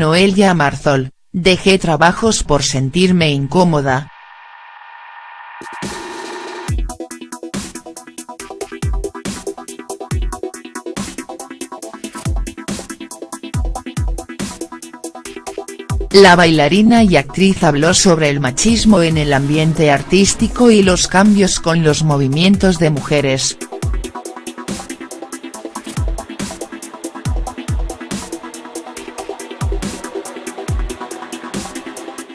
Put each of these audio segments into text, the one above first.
Noelia Marzol, dejé trabajos por sentirme incómoda. La bailarina y actriz habló sobre el machismo en el ambiente artístico y los cambios con los movimientos de mujeres.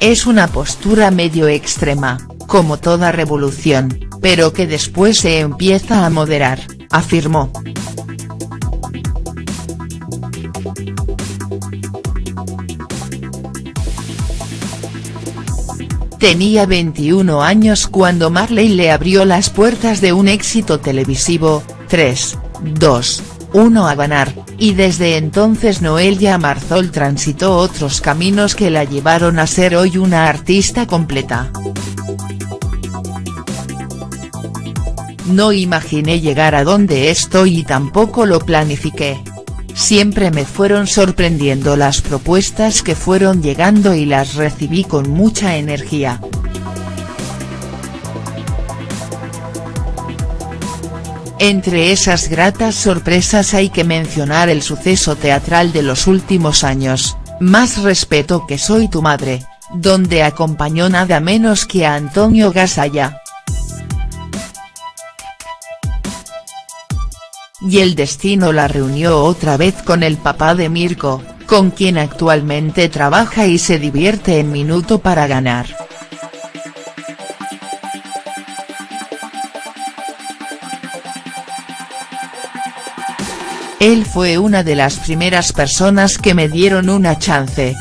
Es una postura medio extrema, como toda revolución, pero que después se empieza a moderar, afirmó. Tenía 21 años cuando Marley le abrió las puertas de un éxito televisivo, 3, 2, 1 a ganar, y desde entonces Noelia Marzol transitó otros caminos que la llevaron a ser hoy una artista completa. No imaginé llegar a donde estoy y tampoco lo planifiqué. Siempre me fueron sorprendiendo las propuestas que fueron llegando y las recibí con mucha energía. Entre esas gratas sorpresas hay que mencionar el suceso teatral de los últimos años, Más respeto que soy tu madre, donde acompañó nada menos que a Antonio Gasalla. y el destino la reunió otra vez con el papá de Mirko, con quien actualmente trabaja y se divierte en Minuto para ganar. Él fue una de las primeras personas que me dieron una chance.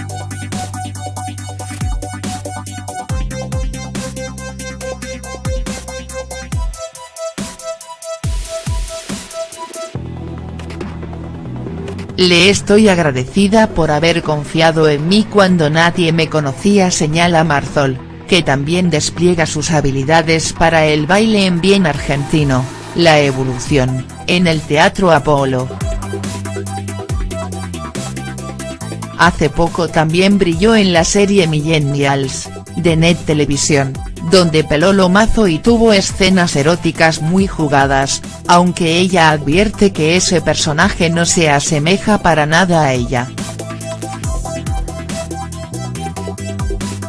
Le estoy agradecida por haber confiado en mí cuando nadie me conocía señala Marzol, que también despliega sus habilidades para el baile en bien argentino, la evolución, en el Teatro Apolo. Hace poco también brilló en la serie Millennials, de Net Televisión, donde peló lomazo y tuvo escenas eróticas muy jugadas, aunque ella advierte que ese personaje no se asemeja para nada a ella.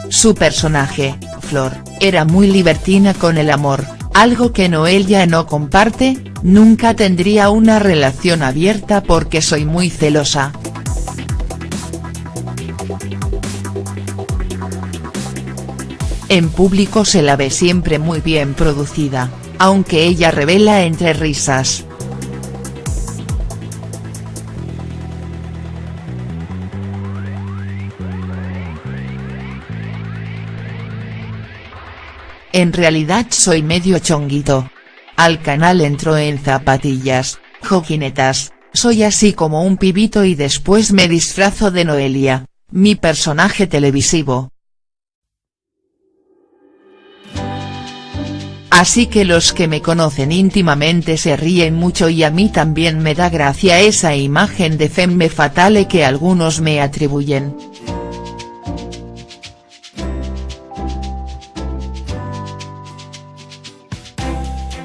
Su personaje, Flor, era muy libertina con el amor, algo que Noelia no comparte, nunca tendría una relación abierta porque soy muy celosa. En público se la ve siempre muy bien producida, aunque ella revela entre risas. En realidad soy medio chonguito. Al canal entro en zapatillas, joquinetas, soy así como un pibito y después me disfrazo de Noelia, mi personaje televisivo. Así que los que me conocen íntimamente se ríen mucho y a mí también me da gracia esa imagen de femme fatale que algunos me atribuyen.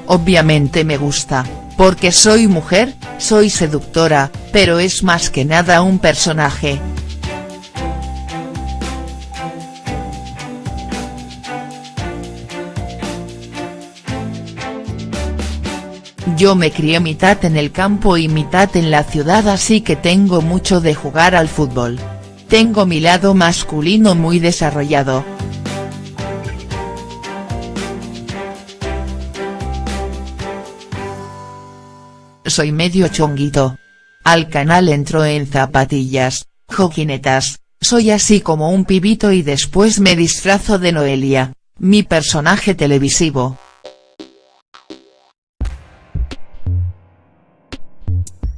Obviamente me gusta, porque soy mujer, soy seductora, pero es más que nada un personaje. Yo me crié mitad en el campo y mitad en la ciudad así que tengo mucho de jugar al fútbol. Tengo mi lado masculino muy desarrollado. Soy medio chonguito. Al canal entro en zapatillas, joquinetas, soy así como un pibito y después me disfrazo de Noelia, mi personaje televisivo.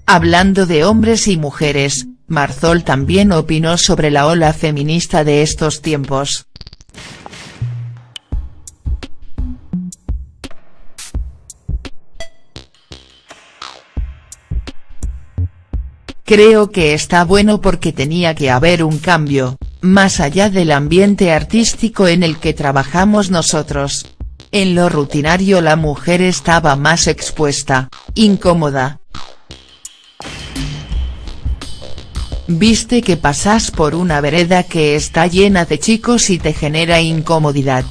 Hablando de hombres y mujeres, Marzol también opinó sobre la ola feminista de estos tiempos. Creo que está bueno porque tenía que haber un cambio, más allá del ambiente artístico en el que trabajamos nosotros. En lo rutinario la mujer estaba más expuesta, incómoda. Viste que pasas por una vereda que está llena de chicos y te genera incomodidad.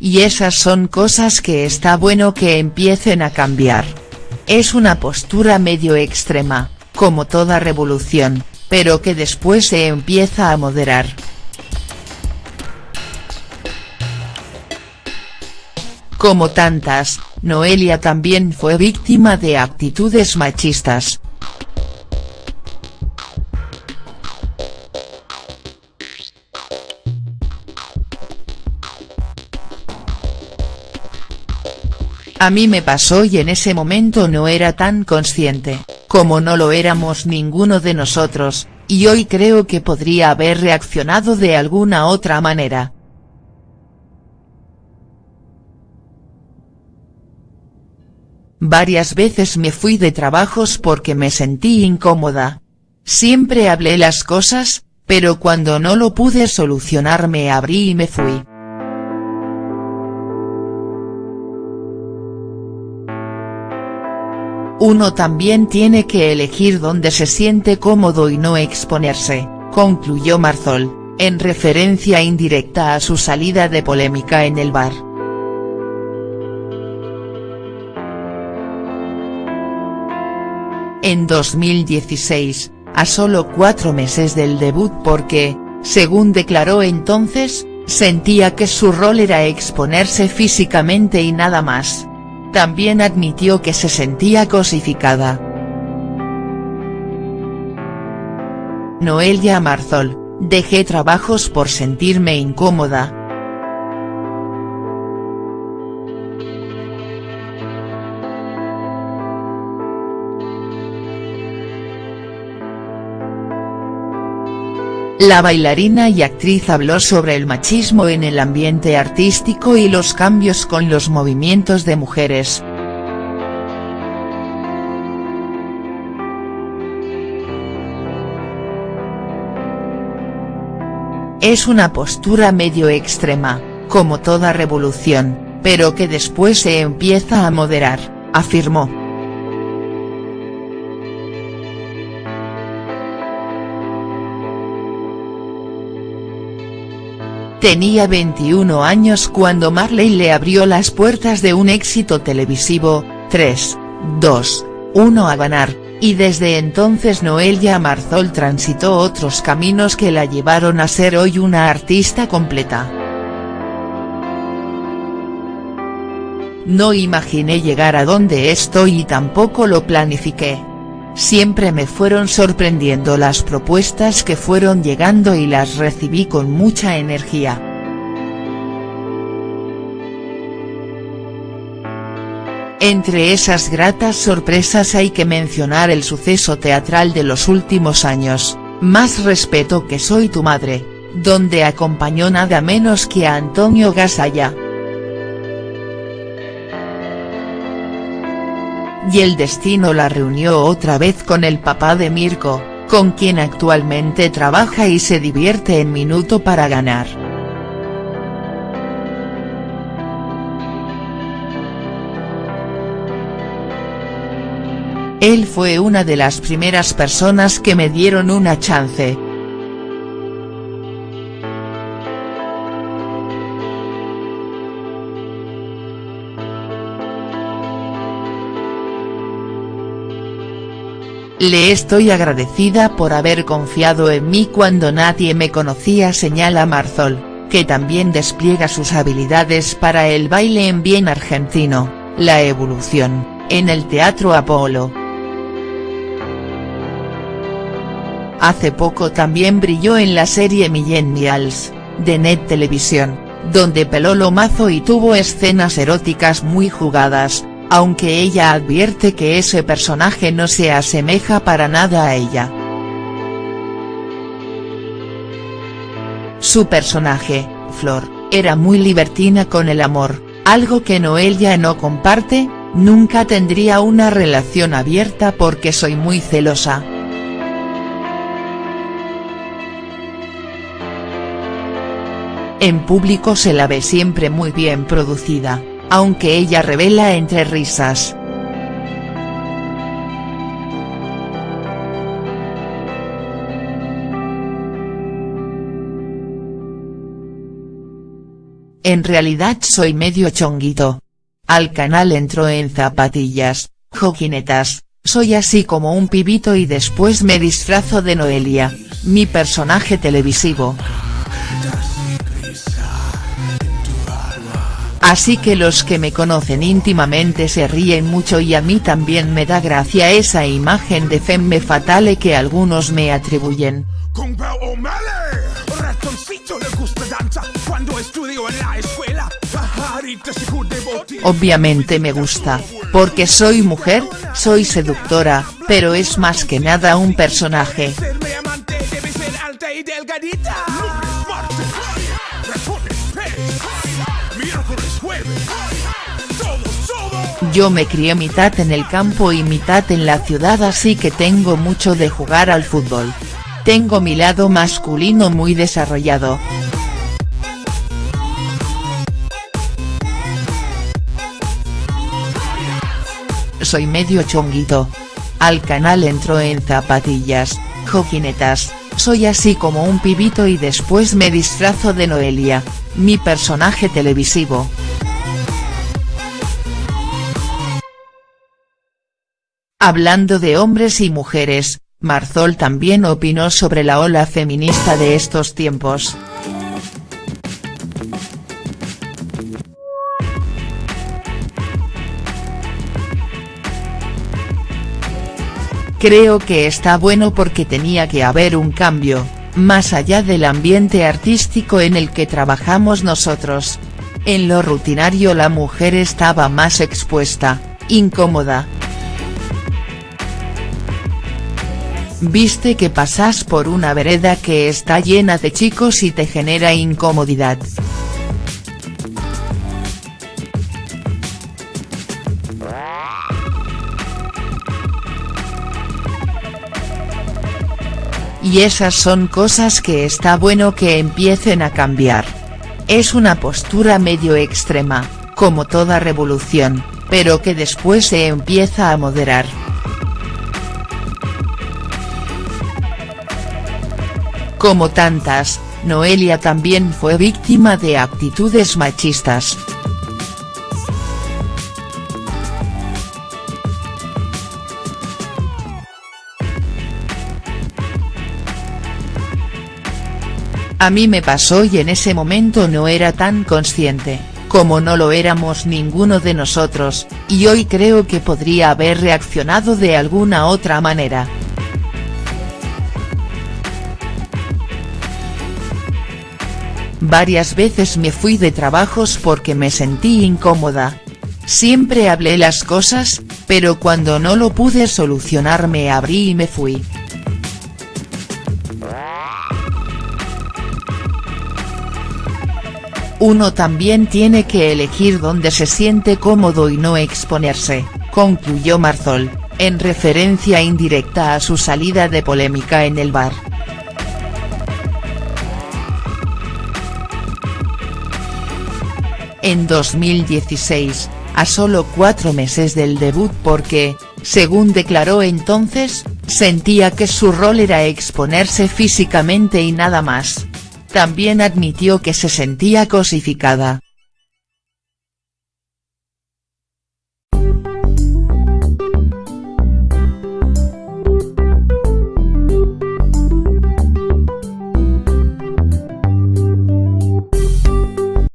Y esas son cosas que está bueno que empiecen a cambiar. Es una postura medio extrema, como toda revolución, pero que después se empieza a moderar. Como tantas, Noelia también fue víctima de actitudes machistas, A mí me pasó y en ese momento no era tan consciente, como no lo éramos ninguno de nosotros, y hoy creo que podría haber reaccionado de alguna otra manera. Varias veces me fui de trabajos porque me sentí incómoda. Siempre hablé las cosas, pero cuando no lo pude solucionar me abrí y me fui. Uno también tiene que elegir dónde se siente cómodo y no exponerse, concluyó Marzol, en referencia indirecta a su salida de polémica en el bar. En 2016, a solo cuatro meses del debut porque, según declaró entonces, sentía que su rol era exponerse físicamente y nada más. También admitió que se sentía cosificada. Noelia Marzol, dejé trabajos por sentirme incómoda. La bailarina y actriz habló sobre el machismo en el ambiente artístico y los cambios con los movimientos de mujeres. Es una postura medio extrema, como toda revolución, pero que después se empieza a moderar, afirmó. Tenía 21 años cuando Marley le abrió las puertas de un éxito televisivo, 3, 2, 1 a ganar, y desde entonces Noelia Marzol transitó otros caminos que la llevaron a ser hoy una artista completa. No imaginé llegar a donde estoy y tampoco lo planifiqué. Siempre me fueron sorprendiendo las propuestas que fueron llegando y las recibí con mucha energía. Entre esas gratas sorpresas hay que mencionar el suceso teatral de los últimos años, Más respeto que soy tu madre, donde acompañó nada menos que a Antonio Gasalla. Y el destino la reunió otra vez con el papá de Mirko, con quien actualmente trabaja y se divierte en Minuto para ganar. Él fue una de las primeras personas que me dieron una chance. Le estoy agradecida por haber confiado en mí cuando nadie me conocía señala Marzol, que también despliega sus habilidades para el baile en bien argentino, la evolución, en el Teatro Apolo. Hace poco también brilló en la serie Millennials, de Net Televisión, donde peló lo mazo y tuvo escenas eróticas muy jugadas, aunque ella advierte que ese personaje no se asemeja para nada a ella. Su personaje, flor, era muy libertina con el amor, algo que Noelia no comparte, nunca tendría una relación abierta porque soy muy celosa. En público se la ve siempre muy bien producida, aunque ella revela entre risas. En realidad soy medio chonguito. Al canal entro en zapatillas, joquinetas, soy así como un pibito y después me disfrazo de Noelia, mi personaje televisivo. Así que los que me conocen íntimamente se ríen mucho y a mí también me da gracia esa imagen de femme fatale que algunos me atribuyen. Obviamente me gusta, porque soy mujer, soy seductora, pero es más que nada un personaje. Yo me crié mitad en el campo y mitad en la ciudad así que tengo mucho de jugar al fútbol. Tengo mi lado masculino muy desarrollado. Soy medio chonguito. Al canal entro en zapatillas, joquinetas, soy así como un pibito y después me disfrazo de Noelia, mi personaje televisivo. Hablando de hombres y mujeres, Marzol también opinó sobre la ola feminista de estos tiempos. Creo que está bueno porque tenía que haber un cambio, más allá del ambiente artístico en el que trabajamos nosotros. En lo rutinario la mujer estaba más expuesta, incómoda, Viste que pasas por una vereda que está llena de chicos y te genera incomodidad. Y esas son cosas que está bueno que empiecen a cambiar. Es una postura medio extrema, como toda revolución, pero que después se empieza a moderar. Como tantas, Noelia también fue víctima de actitudes machistas. A mí me pasó y en ese momento no era tan consciente, como no lo éramos ninguno de nosotros, y hoy creo que podría haber reaccionado de alguna otra manera. Varias veces me fui de trabajos porque me sentí incómoda. Siempre hablé las cosas, pero cuando no lo pude solucionar me abrí y me fui. Uno también tiene que elegir dónde se siente cómodo y no exponerse, concluyó Marzol, en referencia indirecta a su salida de polémica en el bar. En 2016, a solo cuatro meses del debut porque, según declaró entonces, sentía que su rol era exponerse físicamente y nada más. También admitió que se sentía cosificada.